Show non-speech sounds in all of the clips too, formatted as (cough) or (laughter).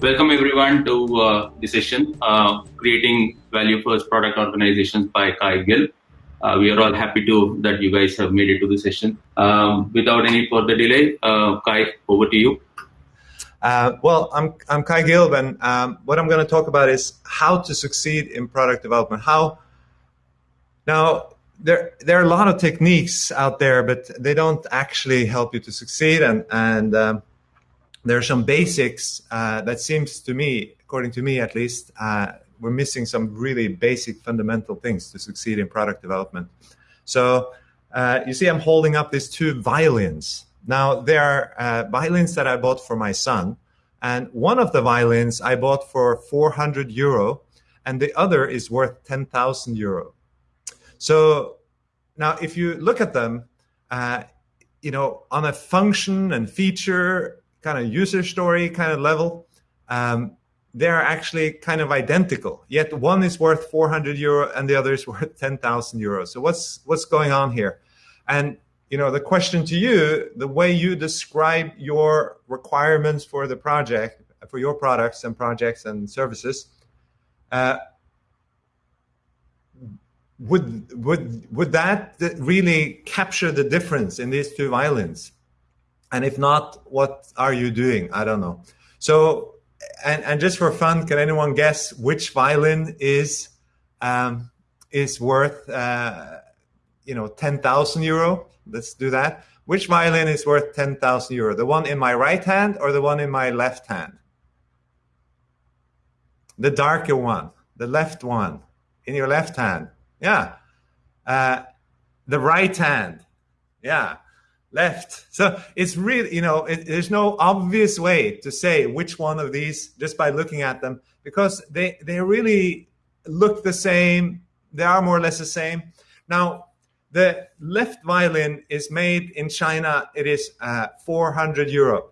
Welcome everyone to uh, the session, uh, Creating Value First Product Organizations by Kai Gilb. Uh, we are all happy to that you guys have made it to the session. Um, without any further delay, uh, Kai, over to you. Uh, well, I'm, I'm Kai Gilb, and um, what I'm going to talk about is how to succeed in product development. How now there there are a lot of techniques out there, but they don't actually help you to succeed, and and um, there are some basics uh, that seems to me, according to me at least, uh, we're missing some really basic fundamental things to succeed in product development. So uh, you see, I'm holding up these two violins. Now, they are uh, violins that I bought for my son. And one of the violins I bought for 400 euro, and the other is worth 10,000 euro. So now, if you look at them, uh, you know, on a function and feature kind of user story kind of level, um, they're actually kind of identical. Yet one is worth 400 euro and the other is (laughs) worth 10,000 euros. So what's what's going on here? And you know, the question to you, the way you describe your requirements for the project, for your products and projects and services, uh, would would would that really capture the difference in these two violins? And if not, what are you doing? I don't know. So and, and just for fun, can anyone guess which violin is um, is worth uh, you know ten thousand euro? Let's do that. Which violin is worth ten thousand euro? The one in my right hand or the one in my left hand? The darker one, the left one, in your left hand. Yeah. Uh, the right hand. Yeah left. So it's really, you know, it, there's no obvious way to say which one of these just by looking at them because they, they really look the same. They are more or less the same. Now, the left violin is made in China. It is uh, 400 euro.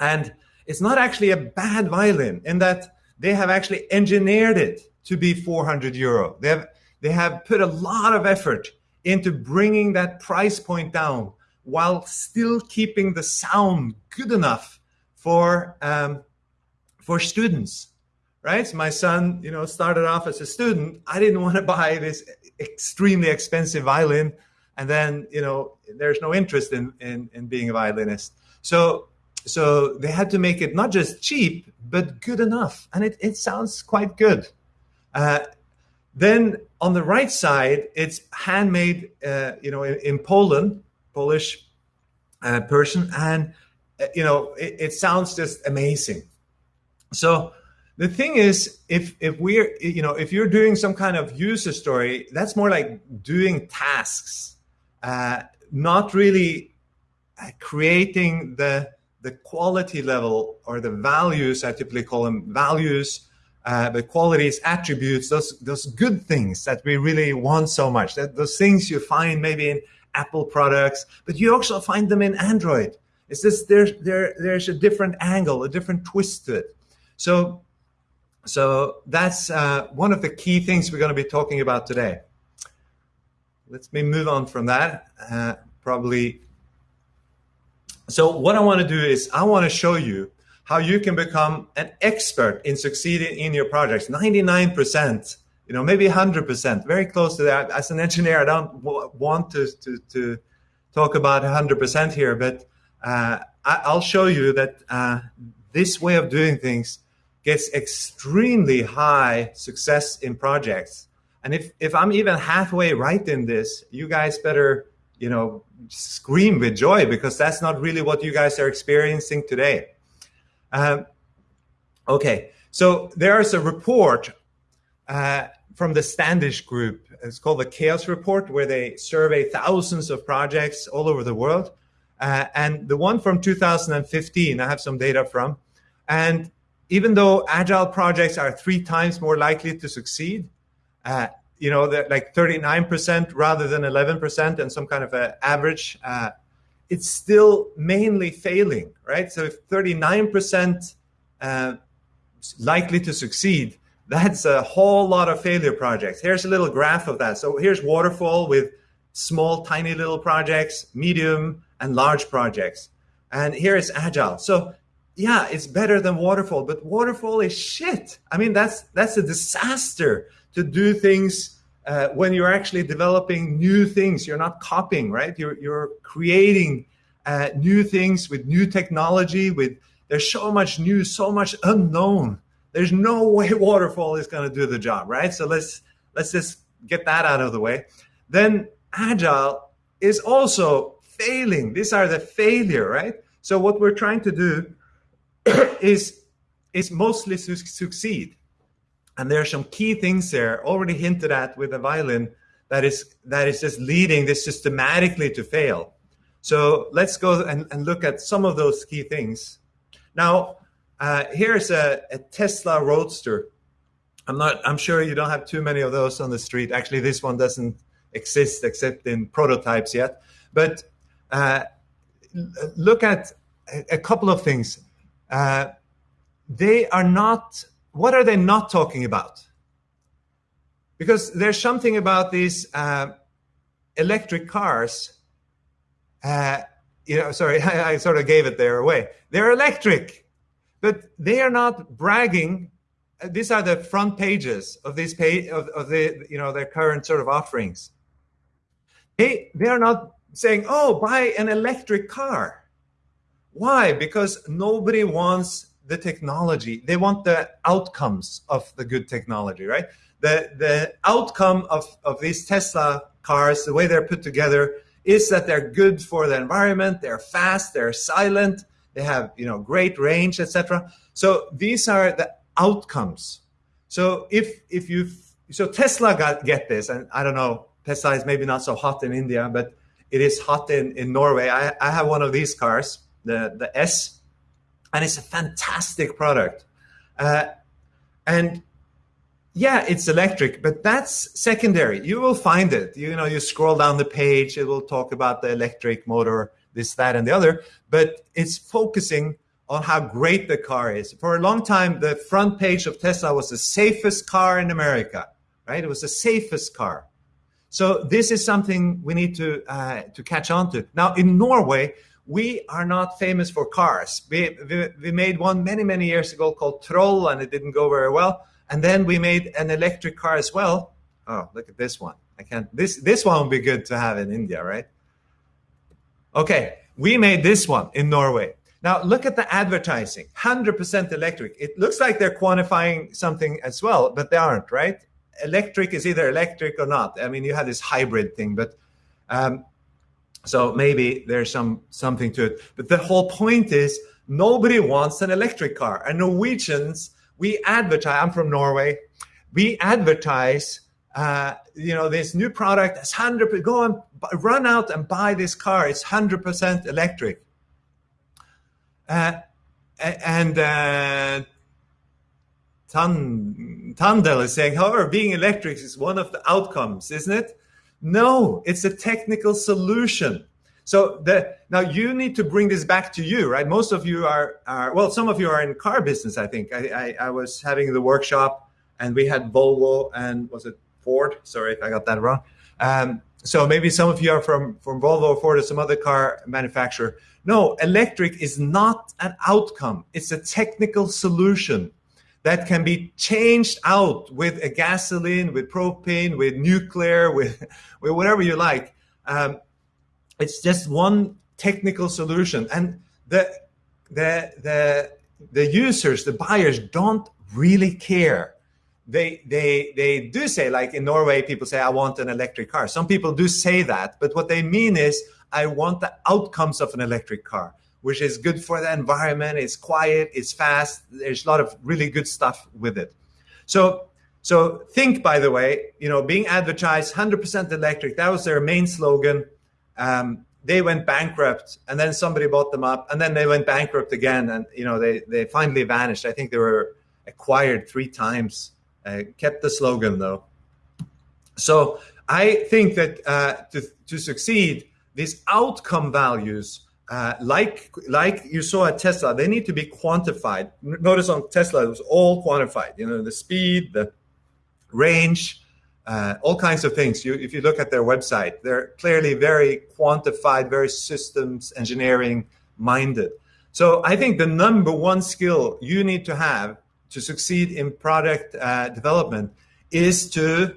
And it's not actually a bad violin in that they have actually engineered it to be 400 euro. They have, they have put a lot of effort into bringing that price point down while still keeping the sound good enough for um, for students right? My son you know started off as a student. I didn't want to buy this extremely expensive violin and then you know there's no interest in in, in being a violinist. So so they had to make it not just cheap but good enough and it, it sounds quite good. Uh, then on the right side it's handmade uh, you know in, in poland Polish uh, person, and uh, you know it, it, sounds just amazing. So the thing is, if if we're you know if you're doing some kind of user story, that's more like doing tasks, uh, not really uh, creating the the quality level or the values. I typically call them values. Uh, the qualities, attributes, those those good things that we really want so much. That those things you find maybe in Apple products, but you also find them in Android. It's just there's there there's a different angle, a different twist to it. So so that's uh, one of the key things we're going to be talking about today. Let's me move on from that. Uh, probably. So what I want to do is I want to show you how you can become an expert in succeeding in your projects. 99% you know, maybe 100%, very close to that. As an engineer, I don't want to, to, to talk about 100% here, but uh, I, will show you that uh, this way of doing things gets extremely high success in projects. And if, if I'm even halfway right in this, you guys better, you know, scream with joy because that's not really what you guys are experiencing today. Um, okay, so there's a report uh, from the Standish Group. It's called the Chaos Report, where they survey thousands of projects all over the world. Uh, and the one from 2015, I have some data from. And even though agile projects are three times more likely to succeed, uh, you know, like 39% rather than 11% and some kind of an average, uh, it's still mainly failing, right? So if 39% uh, likely to succeed, that's a whole lot of failure projects. Here's a little graph of that. So here's waterfall with small, tiny little projects, medium and large projects. And here is agile. So yeah, it's better than waterfall, but waterfall is shit. I mean, that's that's a disaster to do things uh, when you're actually developing new things. You're not copying, right? You're you're creating uh, new things with new technology. With there's so much new, so much unknown. There's no way (laughs) waterfall is going to do the job, right? So let's let's just get that out of the way. Then agile is also failing. These are the failure, right? So what we're trying to do (coughs) is is mostly su succeed. And there are some key things there already hinted at with the violin that is that is just leading this systematically to fail. So let's go and, and look at some of those key things. Now, uh, here's a, a Tesla Roadster. I'm not. I'm sure you don't have too many of those on the street. Actually, this one doesn't exist except in prototypes yet. But uh, look at a couple of things. Uh, they are not, what are they not talking about? Because there's something about these uh, electric cars. Uh, you know, sorry, (laughs) I, I sort of gave it there away. They're electric, but they are not bragging. These are the front pages of this page of, of the you know their current sort of offerings. They they are not saying, "Oh, buy an electric car." Why? Because nobody wants the technology. They want the outcomes of the good technology, right? The the outcome of, of these Tesla cars, the way they're put together, is that they're good for the environment, they're fast, they're silent, they have you know great range, etc. So these are the outcomes. So if if you so Tesla got get this, and I don't know, Tesla is maybe not so hot in India, but it is hot in, in Norway. I, I have one of these cars the, the S, and it's a fantastic product. Uh, and yeah, it's electric, but that's secondary. You will find it. You know, you scroll down the page, it will talk about the electric motor, this, that, and the other, but it's focusing on how great the car is. For a long time, the front page of Tesla was the safest car in America, right? It was the safest car. So this is something we need to uh, to catch on to. Now in Norway, we are not famous for cars. We, we, we, made one many, many years ago called Troll, and it didn't go very well. And then we made an electric car as well. Oh, look at this one. I can't, this, this one would be good to have in India, right? Okay, we made this one in Norway. Now look at the advertising, 100% electric. It looks like they're quantifying something as well, but they aren't, right? Electric is either electric or not. I mean, you have this hybrid thing, but um, so maybe there's some something to it. But the whole point is nobody wants an electric car. And Norwegians, we advertise, I'm from Norway, we advertise uh, you know, this new product is 100 go and run out and buy this car. It's 100% electric. Uh, and uh, Tan, Tandel is saying, however, being electric is one of the outcomes, isn't it? No, it's a technical solution. So the, now you need to bring this back to you, right? Most of you are, are well, some of you are in car business. I think I, I, I was having the workshop and we had Volvo and was it Ford? Sorry if I got that wrong. Um, so maybe some of you are from, from Volvo or Ford or some other car manufacturer. No, electric is not an outcome. It's a technical solution that can be changed out with a gasoline, with propane, with nuclear, (laughs) with, with whatever you like. Um, it's just one technical solution. And the, the, the, the users, the buyers don't really care. They, they, they do say, like in Norway, people say, I want an electric car. Some people do say that, but what they mean is, I want the outcomes of an electric car which is good for the environment. It's quiet, it's fast. There's a lot of really good stuff with it. So, so think, by the way, you know, being advertised 100% electric, that was their main slogan. Um, they went bankrupt and then somebody bought them up and then they went bankrupt again. And, you know, they, they finally vanished. I think they were acquired three times, uh, kept the slogan though. So I think that uh, to, to succeed, these outcome values uh, like like you saw at Tesla, they need to be quantified. Notice on Tesla, it was all quantified. You know, the speed, the range, uh, all kinds of things. You, if you look at their website, they're clearly very quantified, very systems engineering minded. So I think the number one skill you need to have to succeed in product uh, development is to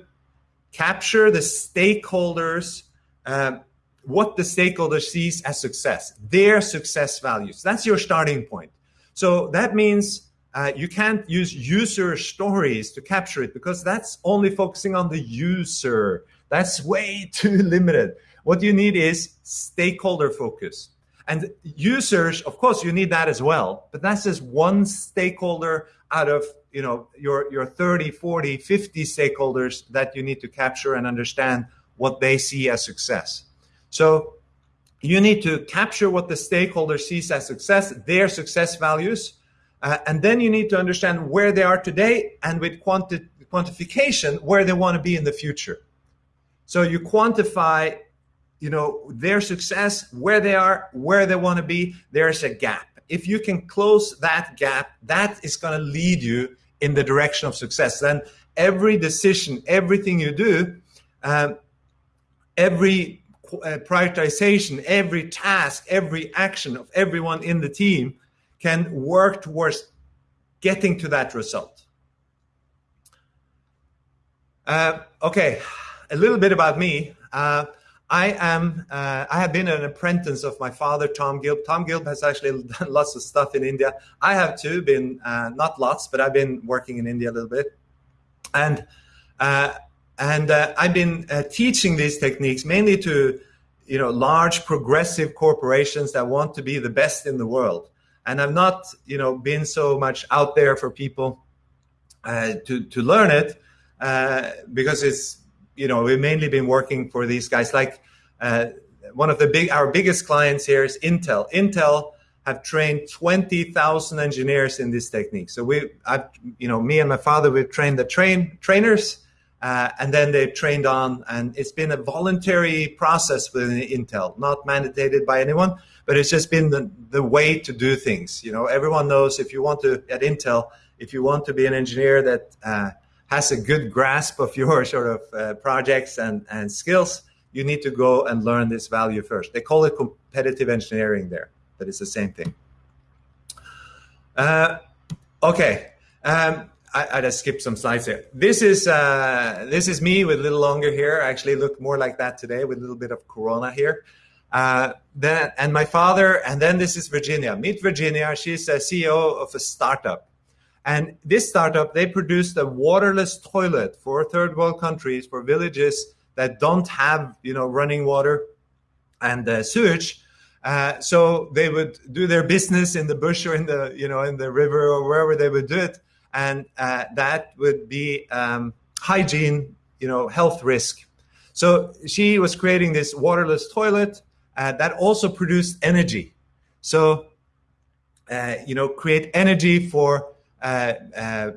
capture the stakeholders, uh, what the stakeholder sees as success, their success values. That's your starting point. So that means uh, you can't use user stories to capture it because that's only focusing on the user. That's way (laughs) too limited. What you need is stakeholder focus. And users, of course, you need that as well, but that's just one stakeholder out of you know your your 30 40 50 stakeholders that you need to capture and understand what they see as success. So you need to capture what the stakeholder sees as success their success values uh, and then you need to understand where they are today and with quanti- quantification where they want to be in the future. So you quantify you know their success where they are where they want to be there's a gap if you can close that gap that is going to lead you in the direction of success. Then every decision, everything you do, um, every uh, prioritization, every task, every action of everyone in the team can work towards getting to that result. Uh, okay, a little bit about me. Uh, I am. Uh, I have been an apprentice of my father, Tom Gilb. Tom Gilb has actually (laughs) done lots of stuff in India. I have too been uh, not lots, but I've been working in India a little bit, and uh, and uh, I've been uh, teaching these techniques mainly to you know large progressive corporations that want to be the best in the world. And I've not you know been so much out there for people uh, to to learn it because it's you know, we've mainly been working for these guys. Like uh, one of the big, our biggest clients here is Intel. Intel have trained 20,000 engineers in this technique. So we, I've, you know, me and my father, we've trained the train trainers, uh, and then they've trained on, and it's been a voluntary process within Intel, not mandated by anyone, but it's just been the, the way to do things. You know, everyone knows if you want to at Intel, if you want to be an engineer that uh, has a good grasp of your (laughs) sort of uh, projects and, and skills, you need to go and learn this value first. They call it competitive engineering there, but it's the same thing. Uh, okay, um, I, I, just skipped some slides here. This is uh, this is me with a little longer hair. I actually look more like that today with a little bit of corona here. Uh, then and my father, and then this is Virginia. Meet Virginia. She's a CEO of a startup and this startup, they produced a waterless toilet for third world countries, for villages that don't have, you know, running water and uh, sewage. Uh, so they would do their business in the bush or in the, you know, in the river or wherever they would do it, and uh, that would be um, hygiene, you know, health risk. So she was creating this waterless toilet uh, that also produced energy. So, uh, you know, create energy for Uh, uh,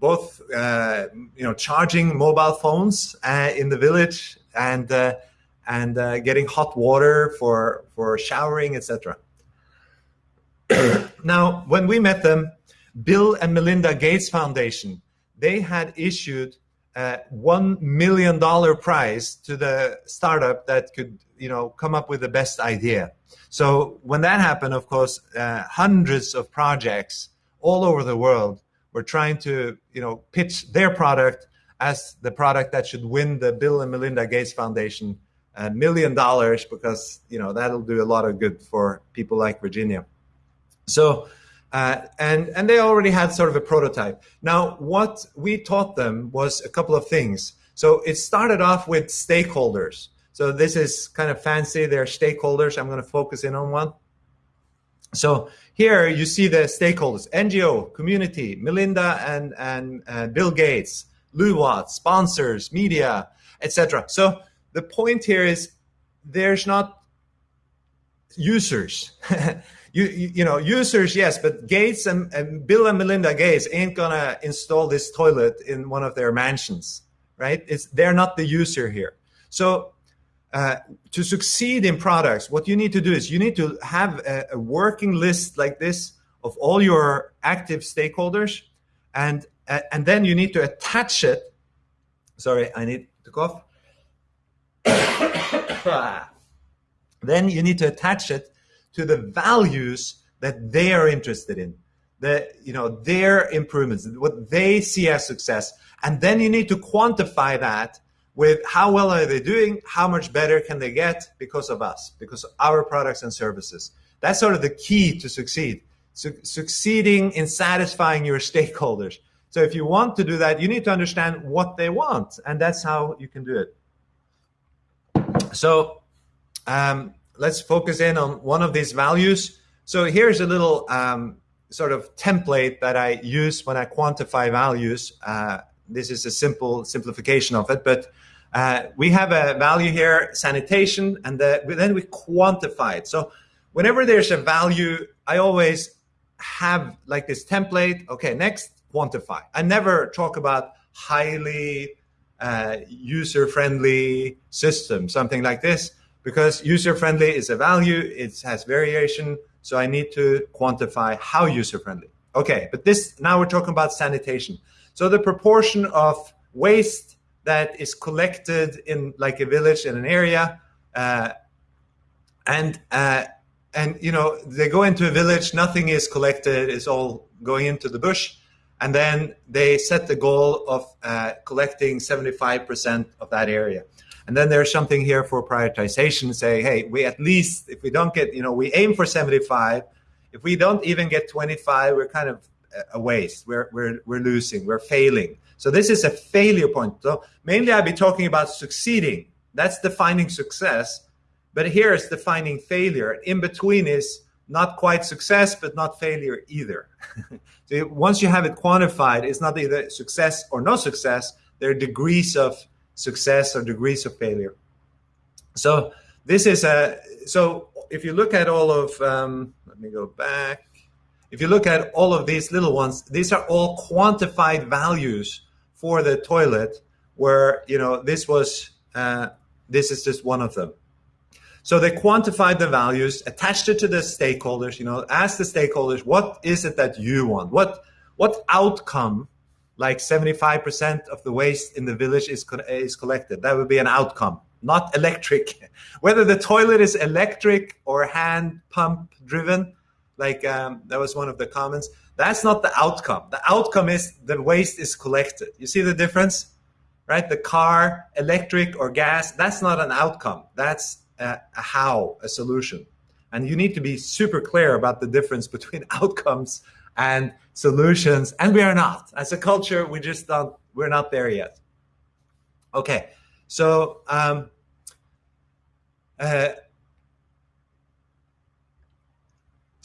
both uh, you know charging mobile phones uh, in the village and and getting hot water for for showering, etc. (coughs) now, when we met them, Bill and Melinda Gates Foundation, they had issued a one million dollar prize to the startup that could you know come up with the best idea. So when that happened, of course, uh, hundreds of projects all over the world were trying to you know pitch their product as the product that should win the Bill and Melinda Gates Foundation a million dollars because you know that'll do a lot of good for people like Virginia. So uh, and and they already had sort of a prototype. Now what we taught them was a couple of things. So it started off with stakeholders. So this is kind of fancy. They're stakeholders. I'm going to focus in on one. So here you see the stakeholders, NGO, community, Melinda and, and uh, Bill Gates, Loowatt, sponsors, media, etc. So the point here is there's not users. (laughs) you, you, you, know, users, yes, but Gates and, and Bill and Melinda Gates ain't gonna install this toilet in one of their mansions, right? It's, they're not the user here. So uh, to succeed in products, what you need to do is you need to have a, a, working list like this of all your active stakeholders, and uh, and then you need to attach it. Sorry, I need to cough. (coughs) then you need to attach it to the values that they are interested in, the you know their improvements, what they see as success, and then you need to quantify that with how well are they doing, how much better can they get because of us, because of our products and services. That's sort of the key to succeed. Su- succeeding in satisfying your stakeholders. So if you want to do that, you need to understand what they want, and that's how you can do it. So um, let's focus in on one of these values. So here's a little um, sort of template that I use when I quantify values. Uh, this is a simple simplification of it, but uh, we have a value here, sanitation, and the, then we quantify it. So whenever there's a value, I always have like this template. Okay, next, quantify. I never talk about highly uh, user-friendly system, something like this, because user-friendly is a value, it has variation, so I need to quantify how user-friendly. Okay, but this now we're talking about sanitation. So the proportion of waste that is collected in like a village in an area, uh, and uh, and you know they go into a village, nothing is collected, it's all going into the bush, and then they set the goal of uh, collecting 75% of that area. And then there's something here for prioritization, say, hey, we at least if we don't get, you know, we aim for 75. If we don't even get 25, we're kind of a waste. We're we're we're losing. We're failing. So this is a failure point. So mainly I'll be talking about succeeding. That's defining success. But here is defining failure. In between is not quite success, but not failure either. (laughs) so once you have it quantified, it's not either success or no success. There are degrees of success or degrees of failure. So this is a so if you look at all of um, let me go back. If you look at all of these little ones, these are all quantified values for the toilet. Where you know this was uh, this is just one of them. So they quantified the values, attached it to the stakeholders, you know, ask the stakeholders, what is it that you want? What what outcome, like 75% of the waste in the village is, is collected? That would be an outcome, not electric. (laughs) Whether the toilet is electric or hand pump driven, like um, that was one of the comments, that's not the outcome. The outcome is the waste is collected. You see the difference? Right? The car, electric or gas, that's not an outcome. That's a, a how, a solution. And you need to be super clear about the difference between (laughs) outcomes and solutions. And we are not. As a culture, we just don't, we're not there yet. Okay. So, um, uh,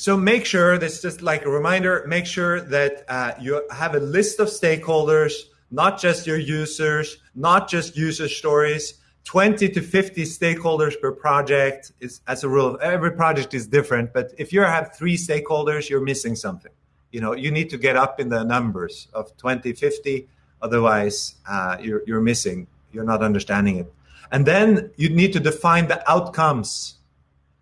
so make sure, this is just like a reminder, make sure that uh, you have a list of stakeholders, not just your users, not just user stories, 20 to 50 stakeholders per project is as a rule every project is different but if you have three stakeholders you're missing something. You know you need to get up in the numbers of 20 50 otherwise uh, you're, you're missing you're not understanding it. And then you need to define the outcomes.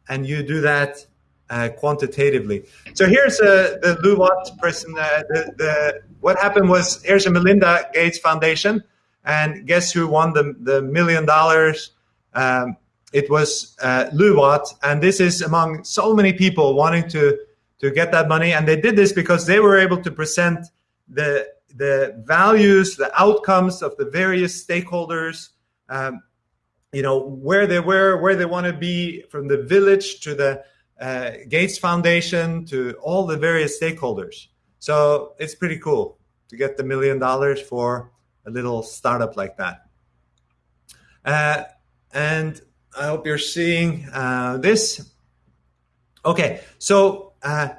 And you do that uh, quantitatively so here's uh, the Loowatt person uh, the, the, what happened was here's a melinda gates foundation and guess who won the, the million dollars? Um, it was uh, Loowatt. And this is among so many people wanting to, to get that money. And they did this because they were able to present the, the values, the outcomes of the various stakeholders, um, you know, where they were, where they want to be from the village to the uh, Gates Foundation to all the various stakeholders. So it's pretty cool to get the million dollars for a little startup like that. Uh, and I hope you're seeing uh, this. Okay, so uh,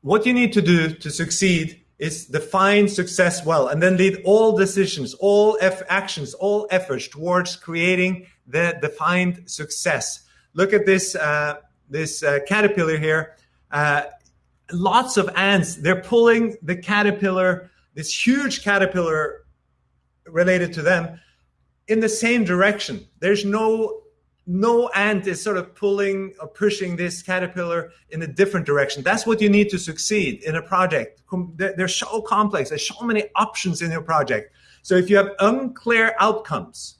what you need to do to succeed is define success well and then lead all decisions, all F actions, all efforts towards creating the defined success. Look at this, uh, this uh, caterpillar here. Uh, lots of ants, they're pulling the caterpillar, this huge caterpillar related to them in the same direction. There's no no ant is sort of pulling or pushing this caterpillar in a different direction. That's what you need to succeed in a project. They're so complex. There's so many options in your project. So if you have unclear outcomes,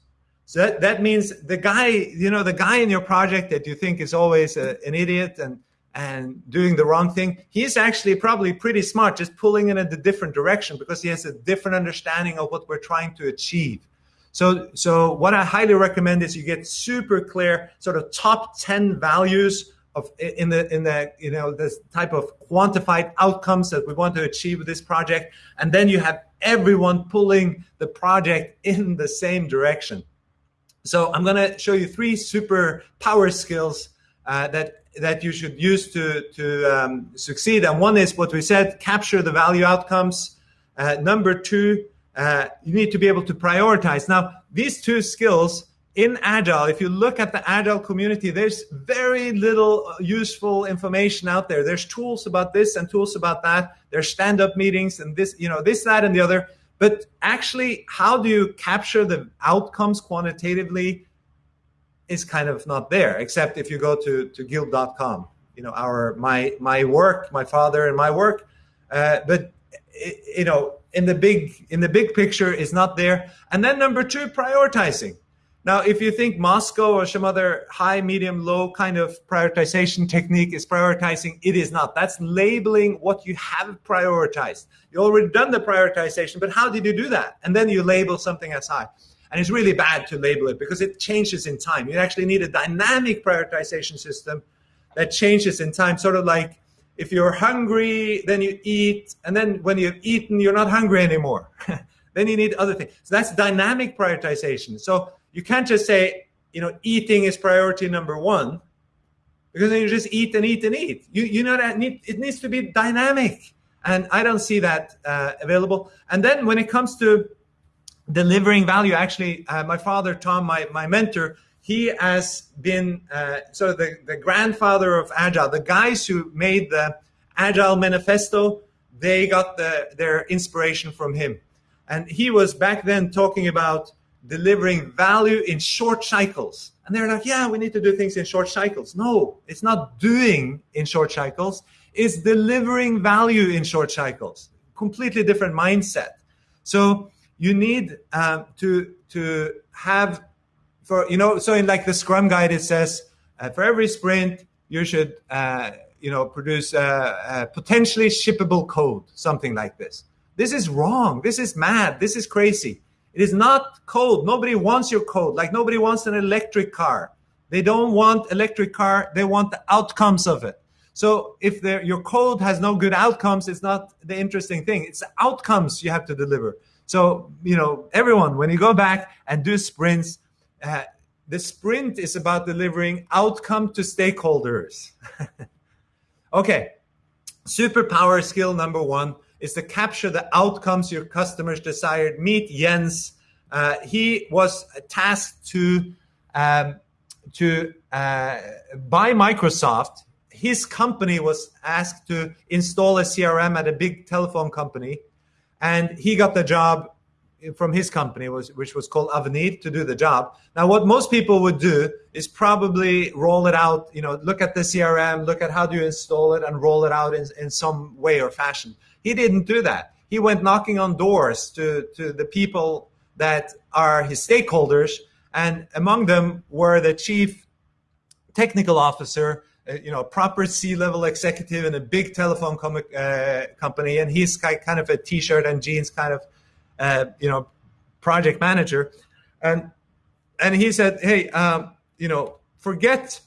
so that, that means the guy, you know, the guy in your project that you think is always a, an idiot and and doing the wrong thing. He's actually probably pretty smart, just pulling in a different direction because he has a different understanding of what we're trying to achieve. So, so what I highly recommend is you get super clear sort of top 10 values of in the in the you know this type of quantified outcomes that we want to achieve with this project and then you have everyone pulling the project in the same direction so i'm going to show you three super power skills uh, that that you should use to to um, succeed. And one is what we said capture the value outcomes. Uh, number two uh, you need to be able to prioritize. Now these two skills in agile if you look at the agile community there's very little useful information out there. There's tools about this and tools about that. There's stand-up meetings and this you know this that and the other but actually how do you capture the outcomes quantitatively is kind of not there except if you go to to gilb.com you know our my my work my father and my work. Uh, but you know in the big in the big picture is not there. And then number two prioritizing now, if you think MoSCoW or some other high, medium, low kind of prioritization technique is prioritizing, it is not. That's labeling what you have prioritized. You already done the prioritization, but how did you do that? And then you label something as high. And it's really bad to label it because it changes in time. You actually need a dynamic prioritization system that changes in time, sort of like if you're hungry, then you eat, and then when you've eaten, you're not hungry anymore. (laughs) then you need other things. So that's dynamic prioritization. So you can't just say, you know, eating is priority number one, because then you just eat and eat and eat. You you know that need, it needs to be dynamic, and I don't see that uh, available. And then when it comes to delivering value, actually, uh, my father Tom, my my mentor, he has been uh, sort of the, the grandfather of agile. The guys who made the agile manifesto, they got the, their inspiration from him, and he was back then talking about delivering value in short cycles. And they're like, yeah, we need to do things in short cycles. No, it's not doing in short cycles, it's delivering value in short cycles. Completely different mindset. So you need um, to to have for you know so in like the Scrum guide it says uh, for every sprint you should uh, you know produce uh, uh potentially shippable code something like this. This is wrong. This is mad. This is crazy it is not code. Nobody wants your code. Like nobody wants an electric car. They don't want electric car. They want the outcomes of it. So if your code has no good outcomes, it's not the interesting thing. It's the outcomes you have to deliver. So you know, everyone, when you go back and do sprints, uh, the sprint is about delivering outcome to stakeholders. (laughs) okay, superpower skill number one is to capture the outcomes your customers desired. Meet Jens. Uh, he was tasked to um, to uh, Microsoft. His company was asked to install a CRM at a big telephone company, and he got the job from his company, was, which was called Avenir, to do the job. Now, what most people would do is probably roll it out. You know, look at the CRM, look at how do you install it, and roll it out in, in some way or fashion. He didn't do that. He went knocking on doors to, to the people that are his stakeholders, and among them were the chief technical officer, uh, you know, proper C-level executive in a big telephone com- uh, company, and he's kind of a t-shirt and jeans kind of, uh, you know, project manager, and and he said, hey, um, you know, forget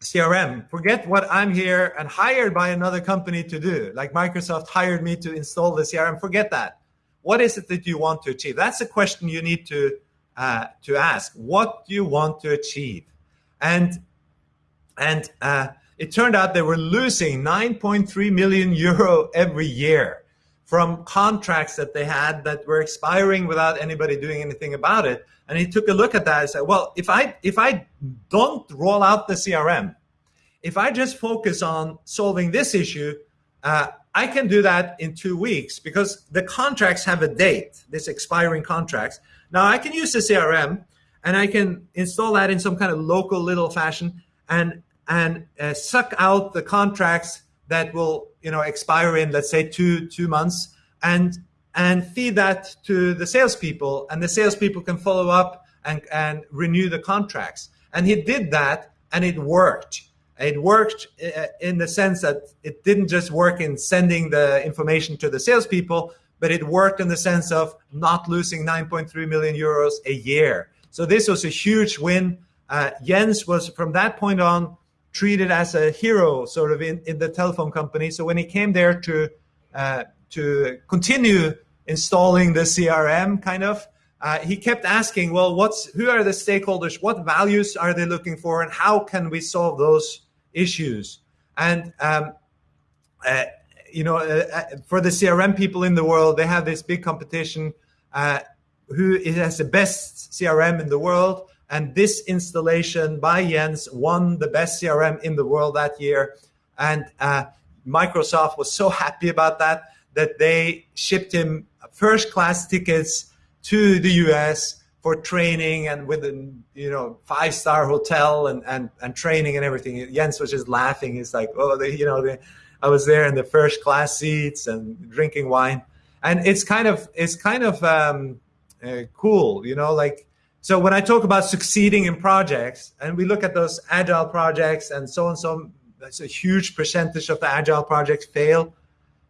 CRM. Forget what I'm here and hired by another company to do. Like Microsoft hired me to install the CRM. Forget that. What is it that you want to achieve? That's a question you need to uh, to ask. What do you want to achieve? And and uh, it turned out they were losing 9.3 million euro every year from contracts that they had that were expiring without anybody doing anything about it. And he took a look at that and said, well, if I if I don't roll out the CRM, if I just focus on solving this issue, uh, I can do that in two weeks because the contracts have a date, this expiring contracts. Now I can use the CRM and I can install that in some kind of local little fashion and and uh, suck out the contracts that will you know expire in let's say two two months and and feed that to the salespeople, and the salespeople can follow up and, and renew the contracts. And he did that, and it worked. It worked uh, in the sense that it didn't just work in sending the information to the salespeople, but it worked in the sense of not losing 9.3 million euros a year. So this was a huge win. Uh, Jens was from that point on treated as a hero, sort of in, in the telephone company. So when he came there to uh, to continue installing the CRM, kind of, uh, he kept asking, well, what's who are the stakeholders? What values are they looking for, and how can we solve those issues? And um, uh, you know, uh, uh, for the CRM people in the world, they have this big competition. Uh, who has the best CRM in the world? And this installation by Jens won the best CRM in the world that year. And uh, Microsoft was so happy about that that they shipped him first class tickets to the US for training and with a you know five star hotel and, and and training and everything. Jens was just laughing. He's like, oh, they, you know, they, I was there in the first class seats and drinking wine, and it's kind of it's kind of um, uh, cool, you know, like. So when I talk about succeeding in projects, and we look at those agile projects, and so and so, that's a huge percentage of the agile projects fail,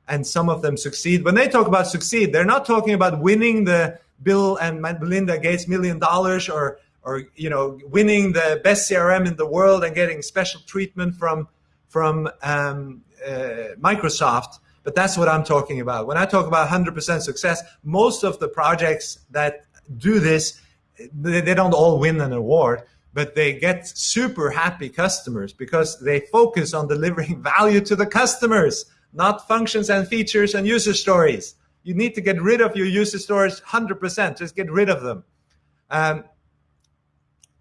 and some of them succeed. When they talk about succeed, they're not talking about winning the Bill and Melinda Gates million dollars or or you know winning the best CRM in the world and getting special treatment from from um, uh, Microsoft. But that's what I'm talking about. When I talk about 100% success, most of the projects that do this, they, they don't all win an award, but they get super happy customers because they focus on delivering (laughs) value to the customers, not functions and features and user stories. You need to get rid of your user stories 100%. Just get rid of them. Um,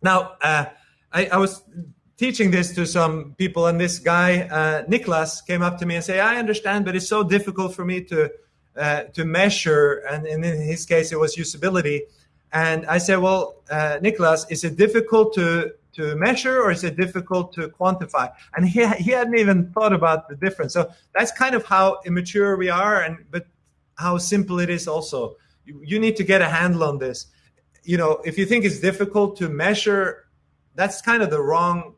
now, uh, I, I, was teaching this to some people, and this guy, uh, Niklas, came up to me and said, I understand, but it's so difficult for me to, uh, to measure. And, and, in his case, it was usability. And I said, well, uh, Niklas, is it difficult to, to measure or is it difficult to quantify? And he, he hadn't even thought about the difference. So that's kind of how immature we are. And, but how simple it is also. You, you need to get a handle on this. You know, if you think it's difficult to measure, that's kind of the wrong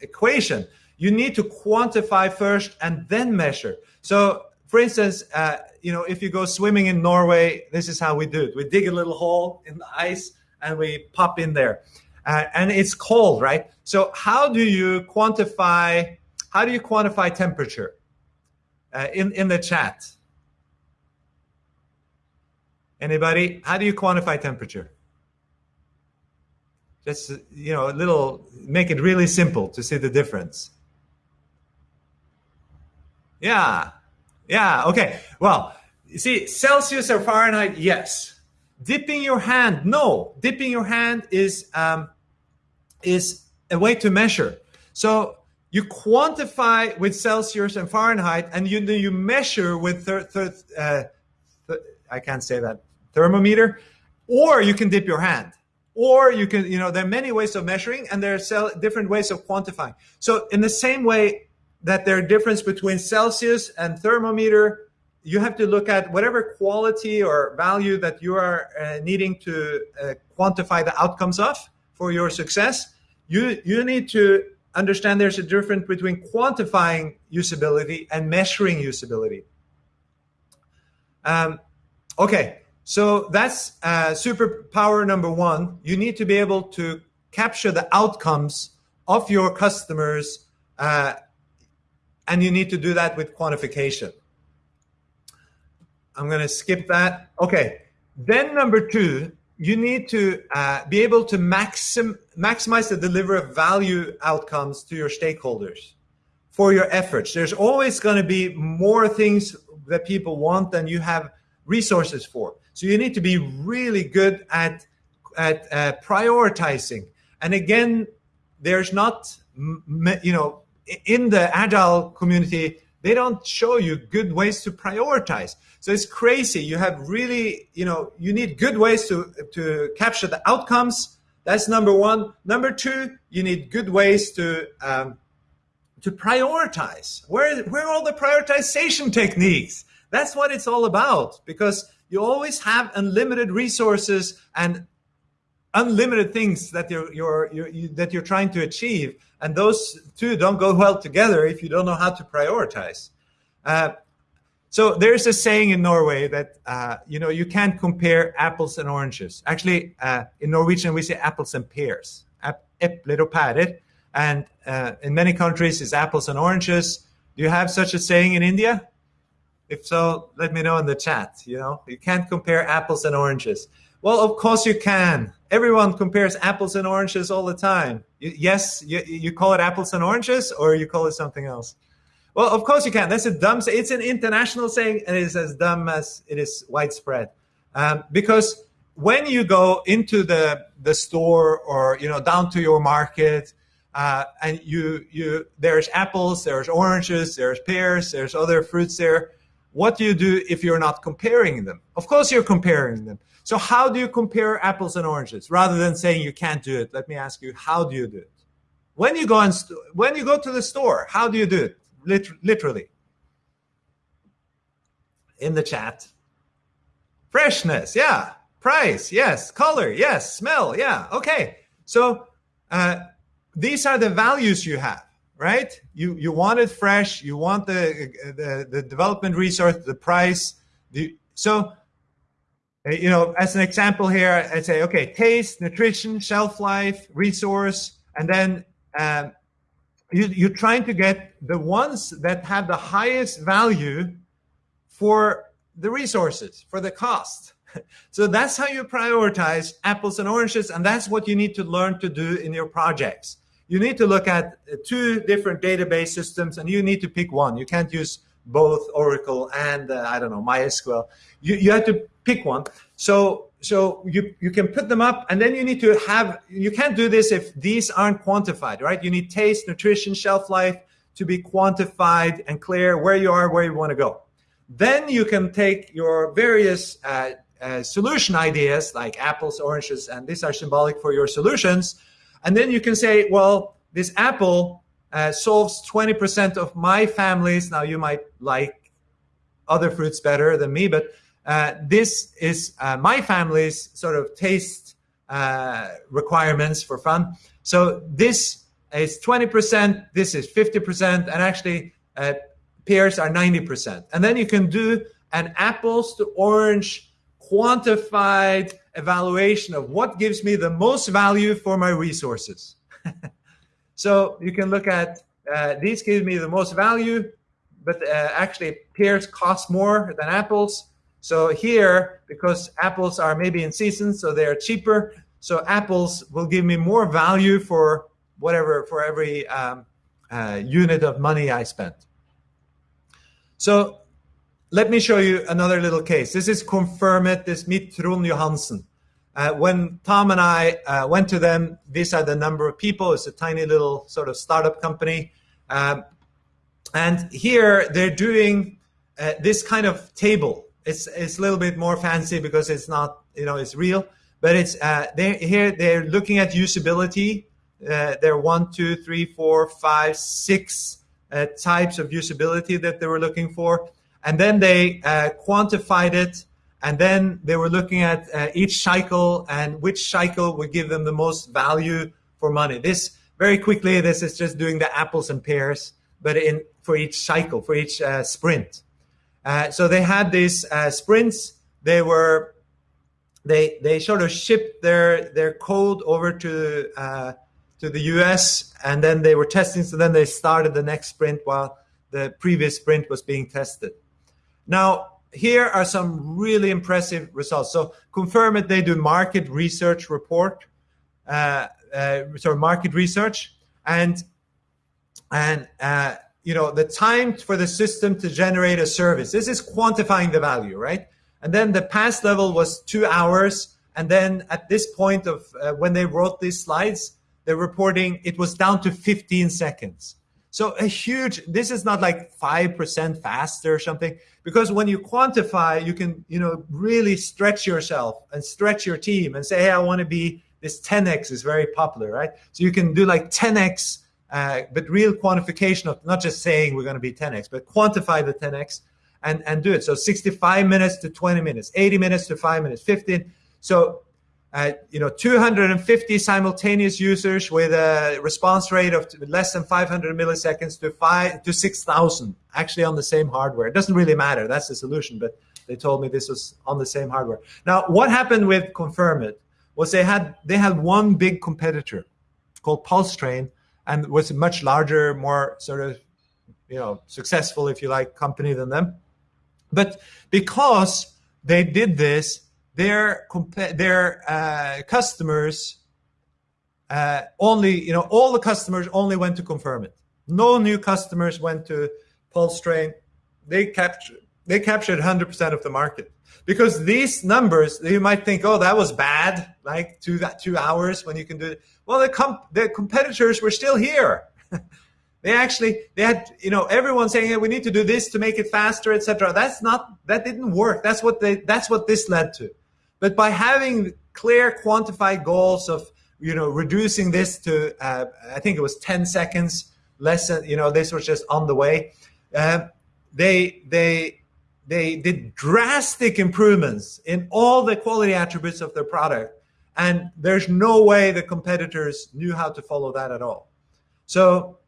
equation. You need to quantify first and then measure. So, for instance, uh, you know, if you go swimming in Norway, this is how we do it. We dig a little hole in the ice and we pop in there. Uh, and it's cold, right? So how do you quantify? How do you quantify temperature? Uh, in in the chat, Anybody? How do you quantify temperature? Just, you know, a little, make it really simple to see the difference. Yeah. Yeah. Okay. Well, you see, Celsius or Fahrenheit, yes. Dipping your hand, no. Dipping your hand is um, is a way to measure. So you quantify with Celsius and Fahrenheit, and you you measure with thir- thir- uh, th- I can't say that thermometer, or you can dip your hand. Or you can, you know, there are many ways of measuring and there are different ways of quantifying. So in the same way that there are difference between Celsius and thermometer, you have to look at whatever quality or value that you are uh, needing to uh, quantify the outcomes of for your success. You, you need to understand there's a difference between quantifying usability and measuring usability. Um, okay, so that's uh, superpower number one. You need to be able to capture the outcomes of your customers, uh, and you need to do that with quantification. I'm going to skip that. Okay. Then number two, you need to uh, be able to maxim, maximize the delivery of value outcomes to your stakeholders for your efforts. There's always going to be more things that people want than you have resources for. So you need to be really good at at uh, prioritizing. And again, there's not you know in the agile community they don't show you good ways to prioritize. So it's crazy. You have really you know you need good ways to to capture the outcomes. That's number one. Number two, you need good ways to um, to prioritize. Where where are all the prioritization techniques? That's what it's all about because you always have unlimited resources and unlimited things that you're, you're, you're you, that you're trying to achieve, and those two don't go well together if you don't know how to prioritize. Uh, so there's a saying in Norway that uh, you know you can't compare apples and oranges. Actually, uh, in Norwegian we say apples and pears, epler og pærer, and uh, in many countries it's apples and oranges. Do you have such a saying in India? If so, let me know in the chat. You know, you can't compare apples and oranges. Well, of course you can. Everyone compares apples and oranges all the time. You, yes, you, you call it apples and oranges, or you call it something else. Well, of course you can. That's a dumb. It's an international saying, and it's as dumb as it is widespread. Um, because when you go into the the store or you know down to your market, uh, and you you there's apples, there's oranges, there's pears, there's other fruits there what do you do if you're not comparing them? Of course, you're comparing them. So how do you compare apples and oranges? Rather than saying you can't do it, let me ask you, how do you do it? When you go and when you go to the store, how do you do it? Liter literally. In the chat. Freshness, yeah. Price, yes. Color, yes. Smell, yeah. Okay. So uh, these are the values you have right? You you want it fresh. You want the the, the development resource, the price. The, so, you know, as an example here, I say, okay, taste, nutrition, shelf life, resource, and then um, you, you're trying to get the ones that have the highest value for the resources, for the cost. (laughs) So that's how you prioritize apples and oranges, and that's what you need to learn to do in your projects you need to look at two different database systems and you need to pick one. You can't use both Oracle and uh, I don't know MySQL. You you have to pick one. So so you you can put them up and then you need to have you can't do this if these aren't quantified, right? You need taste, nutrition, shelf life to be quantified and clear where you are, where you want to go. Then you can take your various uh, uh, solution ideas like apples, oranges, and these are symbolic for your solutions and then you can say, well, this apple uh, solves 20% of my families. Now you might like other fruits better than me, but uh, this is uh, my family's sort of taste uh, requirements for fun. So this is 20%, this is 50%, and actually uh, pears are 90%. And then you can do an apples to orange quantified evaluation of what gives me the most value for my resources. (laughs) so you can look at uh, these give me the most value, but actually pears cost more than apples. So here, because apples are maybe in season, so they're cheaper. So apples will give me more value for whatever, for every um, uh, unit of money I spent. So let me show you another little case. This is Confirmit, this meet Trond Johansen. Uh, when Tom and I uh, went to them, these are the number of people. It's a tiny little sort of startup company. Um, and here they're doing uh, this kind of table. It's, it's a little bit more fancy because it's not, you know, it's real. But it's uh, they're, here they're looking at usability. Uh, there are one, two, three, four, five, six uh, types of usability that they were looking for. And then they uh, quantified it. And then they were looking at uh, each cycle and which cycle would give them the most value for money. This very quickly, this is just doing the apples and pears, but in for each cycle, for each uh, sprint. Uh, so they had these uh, sprints. They were they they sort of shipped their their code over to uh, to the US, and then they were testing. So then they started the next sprint while the previous sprint was being tested. Now, here are some really impressive results. So Confirmit, they do market research report, uh, uh, sorry, market research, and and uh, you know the time for the system to generate a service. This is quantifying the value, right? And then the pass level was two hours, and then at this point of uh, when they wrote these slides, they're reporting it was down to 15 seconds. So a huge, this is not like 5% faster or something, because when you quantify, you can, you know, really stretch yourself and stretch your team and say, hey, I want to be, this 10x is very popular, right? So you can do like 10x, uh, but real quantification of not just saying we're going to be 10x, but quantify the 10x and, and do it. So 65 minutes to 20 minutes, 80 minutes to five minutes, 15. So uh, you know 250 simultaneous users with a response rate of less than 500 milliseconds to five to 6000 actually on the same hardware it doesn't really matter that's the solution but they told me this was on the same hardware now what happened with confirmit was they had they had one big competitor called Pulse pulsetrain and was a much larger more sort of you know successful if you like company than them but because they did this their their uh, customers uh, only you know all the customers only went to Confirmit. No new customers went to Pulsetrain. They captured they captured 100% of the market because these numbers you might think oh that was bad like two that two hours when you can do it. Well the comp the competitors were still here. (laughs) they actually they had you know everyone saying hey, we need to do this to make it faster etc. That's not that didn't work. That's what they that's what this led to. But by having clear quantified goals of you know reducing this to uh, I think it was 10 seconds less you know this was just on the way. Uh, they they they did drastic improvements in all the quality attributes of their product, and there's no way the competitors knew how to follow that at all. So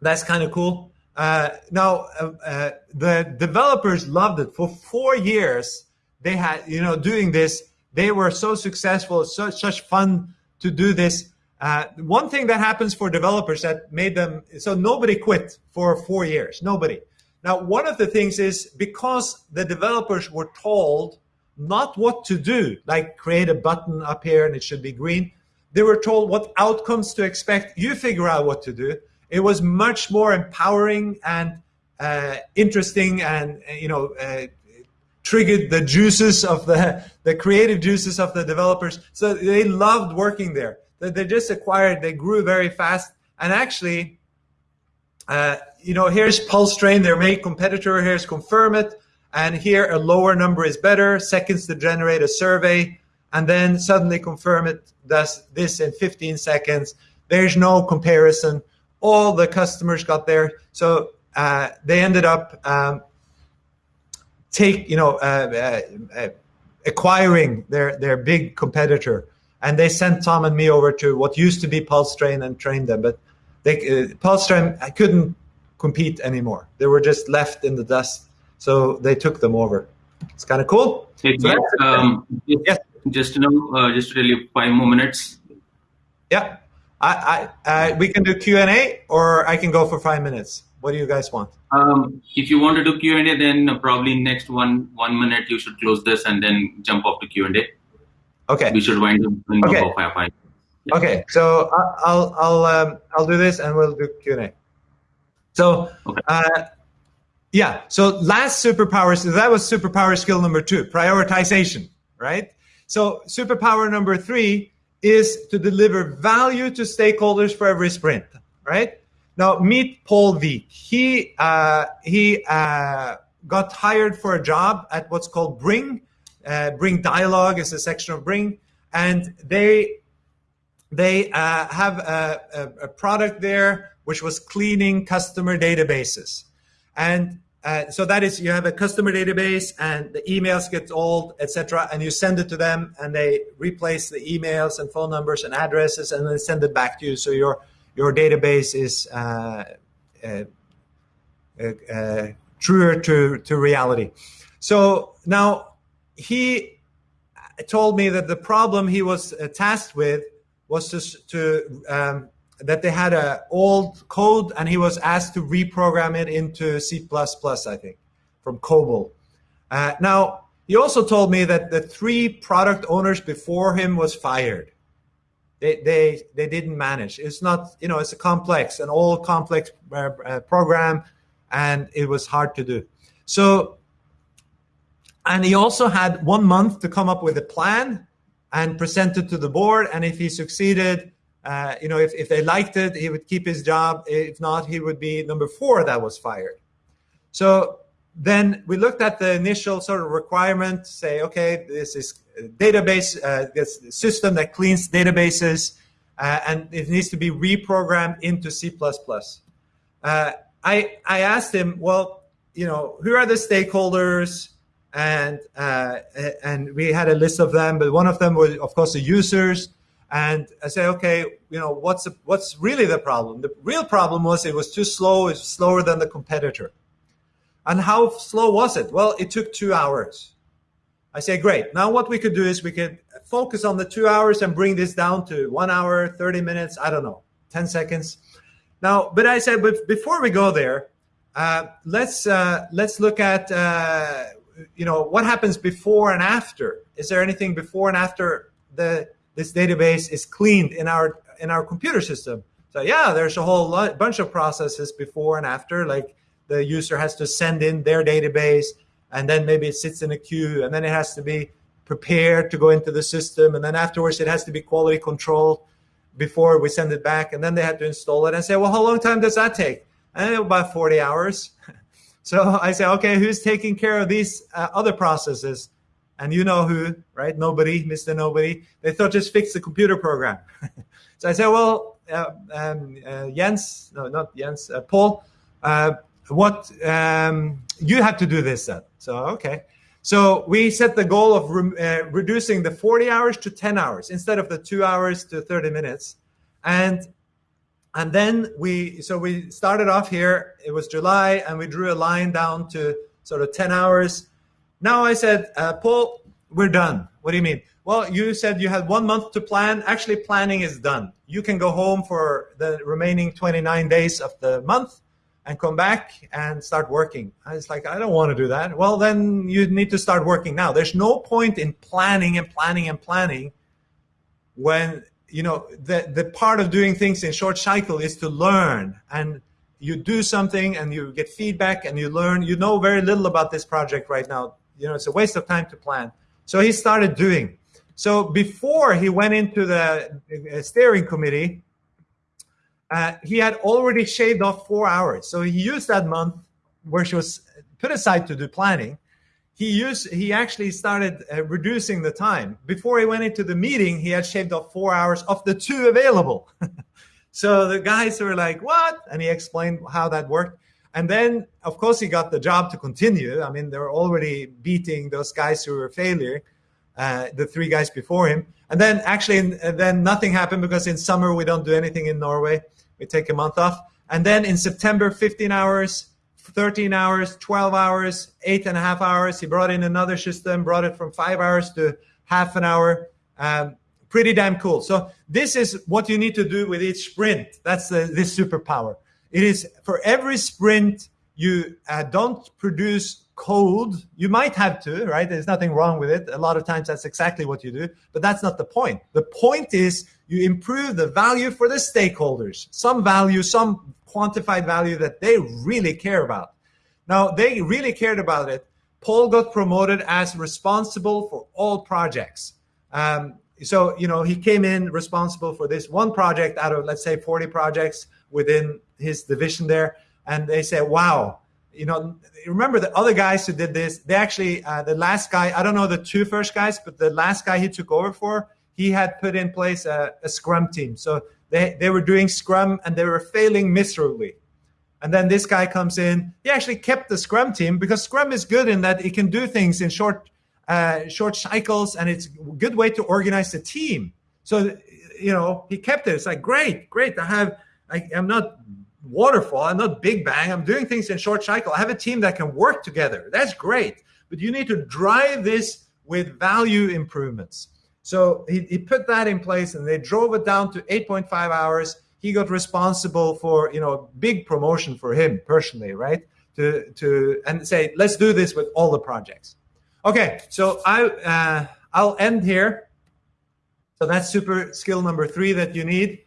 that's kind of cool. Uh, now uh, uh, the developers loved it for four years they had, you know, doing this, they were so successful, so, such fun to do this. Uh, one thing that happens for developers that made them, so nobody quit for four years, nobody. Now, one of the things is because the developers were told not what to do, like create a button up here and it should be green. They were told what outcomes to expect. You figure out what to do. It was much more empowering and uh, interesting and, you know, uh, triggered the juices of the, (laughs) the creative juices of the developers. So they loved working there. They just acquired, they grew very fast. And actually, uh, you know, here's pulse train, their main competitor. Here's Confirmit. And here a lower number is better, seconds to generate a survey. And then suddenly Confirmit does this in 15 seconds. There's no comparison. All the customers got there. So uh, they ended up um, take you know uh, uh, uh, acquiring their their big competitor, and they sent Tom and me over to what used to be Pulse Train and trained them, but they uh, Pulsetrain couldn't compete anymore. They were just left in the dust, so they took them over. It's kind of cool. So um, yes. Just you know, uh, just really five more minutes. Yeah, I, I, we can do Q and A, or I can go for five minutes. What do you guys want? Um, if you want to do Q and A, then probably next one one minute you should close this and then jump off to Q and A. Okay. We should wind up okay. Five, five. Yeah. Okay, so I'll I'll um, I'll do this and we'll do Q and A. So okay. uh, yeah, so last superpower so that was superpower skill number two, prioritization, right? So superpower number three is to deliver value to stakeholders for every sprint, right? Now meet Paul Veek. He uh, he uh, got hired for a job at what's called Bring. Uh, Bring Dialogue is a section of Bring, and they they uh, have a, a, a, product there which was cleaning customer databases, and uh, so that is you have a customer database and the emails get old, etc., and you send it to them, and they replace the emails and phone numbers and addresses, and then send it back to you. So you're your database is uh, uh, uh, truer to, to reality. So now he told me that the problem he was tasked with was to, to um, that they had a old code and he was asked to reprogram it into C++, I think, from COBOL. Uh, now, he also told me that the three product owners before him was fired they, they, they didn't manage. It's not, you know, it's a complex, an all complex uh, uh, program, and it was hard to do. So, and he also had one month to come up with a plan and present it to the board. And if he succeeded, uh, you know, if, if they liked it, he would keep his job. If not, he would be number four that was fired. So then we looked at the initial sort of requirement, say, okay, this is database, uh, this system that cleans databases, uh, and it needs to be reprogrammed into C++. Uh, I, I asked him, well, you know, who are the stakeholders? and uh, and we had a list of them, but one of them was, of course, the users. And I say, okay, you know, what's the, what's really the problem? The real problem was it was too slow. It's slower than the competitor. And how slow was it? Well, it took two hours. I say, great. Now what we could do is we could focus on the two hours and bring this down to one hour, 30 minutes, I don't know, 10 seconds. Now, but I said, but before we go there, uh, let's uh, let's look at uh, you know what happens before and after. Is there anything before and after the this database is cleaned in our in our computer system? So yeah, there's a whole lot, bunch of processes before and after. Like the user has to send in their database, and then maybe it sits in a queue, and then it has to be prepared to go into the system, and then afterwards it has to be quality controlled before we send it back, and then they have to install it and say, well, how long time does that take? And about 40 hours. (laughs) so I say, okay, who's taking care of these uh, other processes? And you know who, right? Nobody, Mr. Nobody. They thought just fix the computer program. (laughs) so I said, well, uh, um, uh, Jens, no, not Jens, uh, Paul, uh, what um, you have to do this then. So okay. So we set the goal of re uh, reducing the 40 hours to 10 hours instead of the two hours to 30 minutes. And and then we so we started off here. It was July, and we drew a line down to sort of 10 hours. Now I said, uh, Paul, we're done. What do you mean? Well, you said you had one month to plan. Actually, planning is done. You can go home for the remaining 29 days of the month and come back and start working. I was like, I don't want to do that. Well, then you need to start working now. There's no point in planning and planning and planning when, you know, the, the part of doing things in short cycle is to learn and you do something and you get feedback and you learn. You know very little about this project right now. You know, it's a waste of time to plan. So he started doing. So before he went into the steering committee, uh, he had already shaved off four hours. So he used that month where she was put aside to do planning. He used he actually started uh, reducing the time. Before he went into the meeting, he had shaved off four hours of the two available. (laughs) so the guys were like, "What?" And he explained how that worked. And then, of course, he got the job to continue. I mean, they were already beating those guys who were failure, uh, the three guys before him. And then, actually, then nothing happened because in summer we don't do anything in Norway we take a month off. And then in September, 15 hours, 13 hours, 12 hours, eight and a half hours. He brought in another system, brought it from five hours to half an hour. Um, pretty damn cool. So this is what you need to do with each sprint. That's the, this superpower. It is for every sprint, you uh, don't produce code. You might have to, right? There's nothing wrong with it. A lot of times that's exactly what you do, but that's not the point. The point is you improve the value for the stakeholders, some value, some quantified value that they really care about. Now, they really cared about it. Paul got promoted as responsible for all projects. Um, so, you know, he came in responsible for this one project out of, let's say, 40 projects within his division there. And they said, wow, you know, remember the other guys who did this, they actually, uh, the last guy, I don't know the two first guys, but the last guy he took over for, he had put in place a, a scrum team. So they, they were doing scrum and they were failing miserably. And then this guy comes in. He actually kept the Scrum team because Scrum is good in that it can do things in short, uh, short cycles, and it's a good way to organize the team. So, you know, he kept it. It's like great, great. I have. I, I'm not waterfall. I'm not big bang. I'm doing things in short cycle. I have a team that can work together. That's great. But you need to drive this with value improvements. So he, he put that in place and they drove it down to 8.5 hours. He got responsible for, you know, big promotion for him personally, right? To, to and say, let's do this with all the projects. Okay, so I, uh, I'll end here. So that's super skill number three that you need.